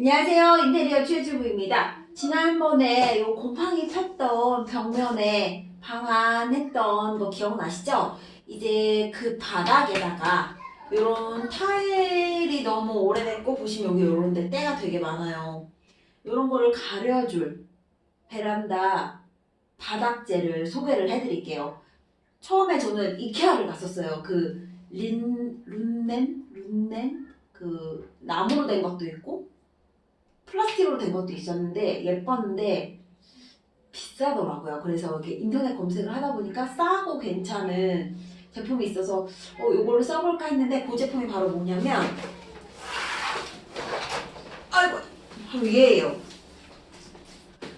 안녕하세요. 인테리어 최주부입니다. 지난번에 요 곰팡이 폈던 벽면에 방안했던 거 기억나시죠? 이제 그 바닥에다가 요런 타일이 너무 오래됐고 보시면 여기 요런 데 때가 되게 많아요. 요런 거를 가려줄 베란다 바닥재를 소개를 해드릴게요. 처음에 저는 이케아를 갔었어요. 그 린, 룬넨? 룬넨? 그 나무로 된 것도 있고 플라스틱으로 된 것도 있었는데 예뻤는데 비싸더라고요. 그래서 이렇게 인터넷 검색을 하다 보니까 싸고 괜찮은 제품이 있어서 어, 이거를 써볼까 했는데 그 제품이 바로 뭐냐면 아이고 바로 얘예요.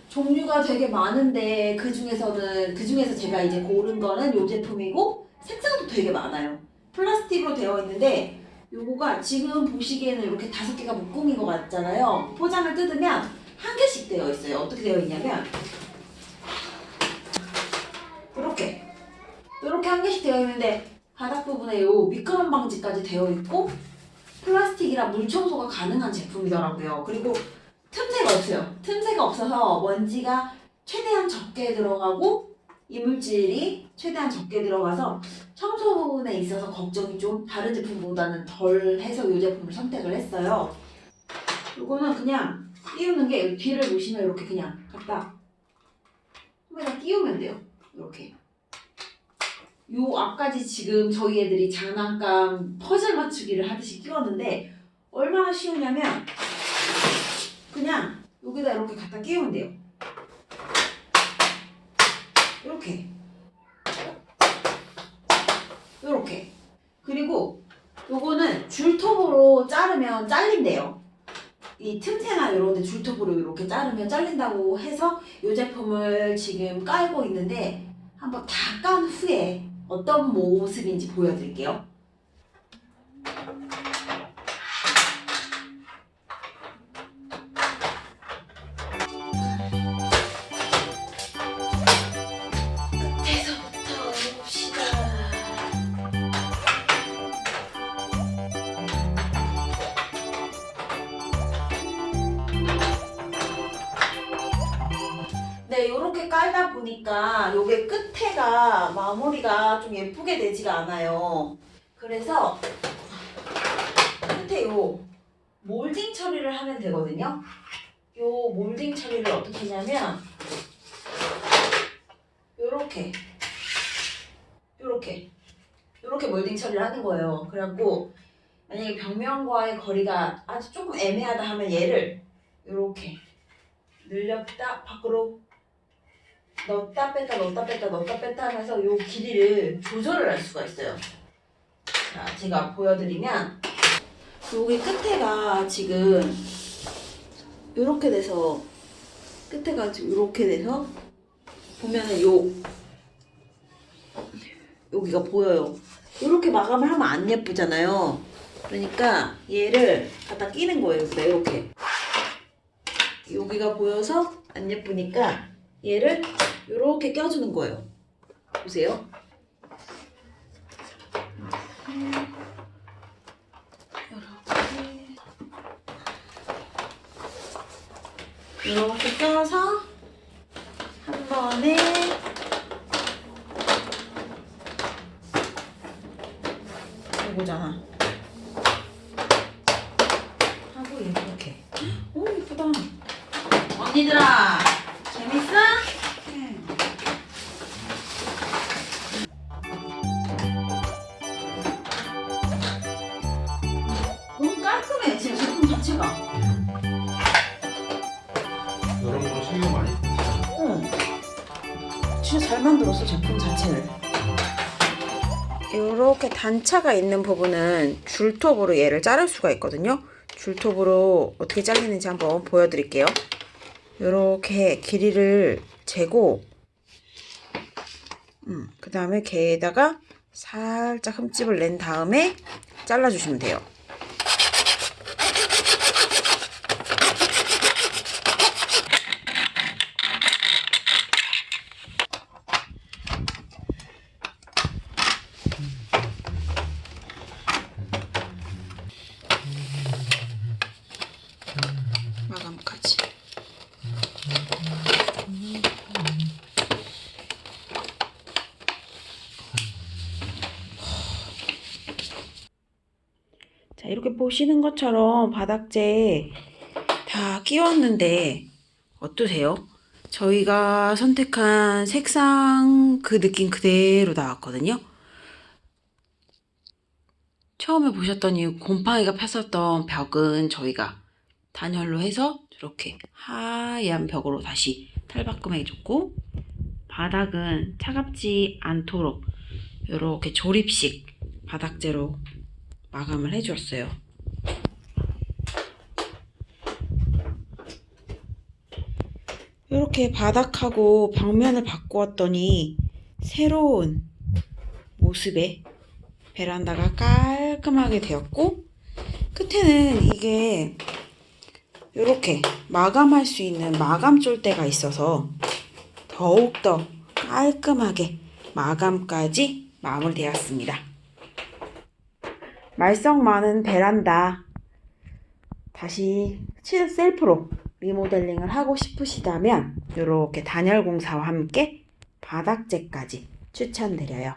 종류가 되게 많은데 그 중에서는 그 중에서 제가 이제 고른 거는 이 제품이고 색상도 되게 많아요. 플라스틱으로 되어 있는데 요거가 지금 보시기에는 이렇게 다섯 개가 묶음인 것 같잖아요. 포장을 뜯으면 한 개씩 되어 있어요. 어떻게 되어 있냐면 이렇게 이렇게 한 개씩 되어 있는데 바닥 부분에 요 미끄럼 방지까지 되어 있고 플라스틱이라 물 청소가 가능한 제품이더라고요. 그리고 틈새가 없어요. 틈새가 없어서 먼지가 최대한 적게 들어가고 이물질이 최대한 적게 들어가서 청소 부분에 있어서 걱정이 좀 다른 제품보다는 덜 해서 이 제품을 선택을 했어요. 이거는 그냥 끼우는 게 뒤를 보시면 이렇게 그냥 갖다 손에다 끼우면 돼요. 이렇게. 요 앞까지 지금 저희 애들이 장난감 퍼즐 맞추기를 하듯이 끼웠는데 얼마나 쉬우냐면 그냥 여기다 이렇게 갖다 끼우면 돼요. 이렇게 그리고 요거는 줄톱으로 자르면 잘린대요. 이 틈새나 이런 데 줄톱으로 이렇게 자르면 잘린다고 해서 이 제품을 지금 깔고 있는데 한번 다 깐 후에 어떤 모습인지 보여드릴게요 이렇게 깔다 보니까 요게 끝에가 마무리가 좀 예쁘게 되지가 않아요. 그래서 끝에 요 몰딩 처리를 하면 되거든요. 요 몰딩 처리를 어떻게 하냐면 요렇게 요렇게 요렇게 몰딩 처리를 하는 거예요. 그래갖고 만약에 벽면과의 거리가 아주 조금 애매하다 하면 얘를 요렇게 늘렸다 밖으로 넣었다 뺐다 넣었다 뺐다 넣었다 뺐다 하면서 요 길이를 조절을 할 수가 있어요. 자, 제가 보여드리면 여기 끝에가 지금 요렇게 돼서 끝에가 지금 요렇게 돼서 보면은 요 여기가 보여요. 요렇게 마감을 하면 안 예쁘잖아요. 그러니까 얘를 갖다 끼는 거예요. 여기다 이렇게 여기가 보여서 안 예쁘니까 얘를 이렇게 껴주는 거예요. 보세요. 이렇게 껴서 한 번에 이거잖아. 하고 이렇게. 오 예쁘다. 언니들아 진짜 잘 만들었어 제품 자체를. 이렇게 단차가 있는 부분은 줄톱으로 얘를 자를 수가 있거든요. 줄톱으로 어떻게 잘리는지 한번 보여드릴게요. 이렇게 길이를 재고 음, 그 다음에 개에다가 살짝 흠집을 낸 다음에 잘라주시면 돼요 마감까지. 자, 이렇게 보시는 것처럼 바닥재 다 끼웠는데 어떠세요? 저희가 선택한 색상 그 느낌 그대로 나왔거든요. 처음에 보셨던 이 곰팡이가 폈었던 벽은 저희가 단열로 해서 이렇게 하얀 벽으로 다시 탈바꿈 해줬고 바닥은 차갑지 않도록 이렇게 조립식 바닥재로 마감을 해주었어요. 이렇게 바닥하고 벽면을 바꾸었더니 새로운 모습의 베란다가 깔끔하게 되었고 끝에는 이게 이렇게 마감할 수 있는 마감 쫄대가 있어서 더욱더 깔끔하게 마감까지 마무리되었습니다. 말썽 많은 베란다 다시 치- 셀프로 리모델링을 하고 싶으시다면 이렇게 단열 공사와 함께 바닥재까지 추천드려요.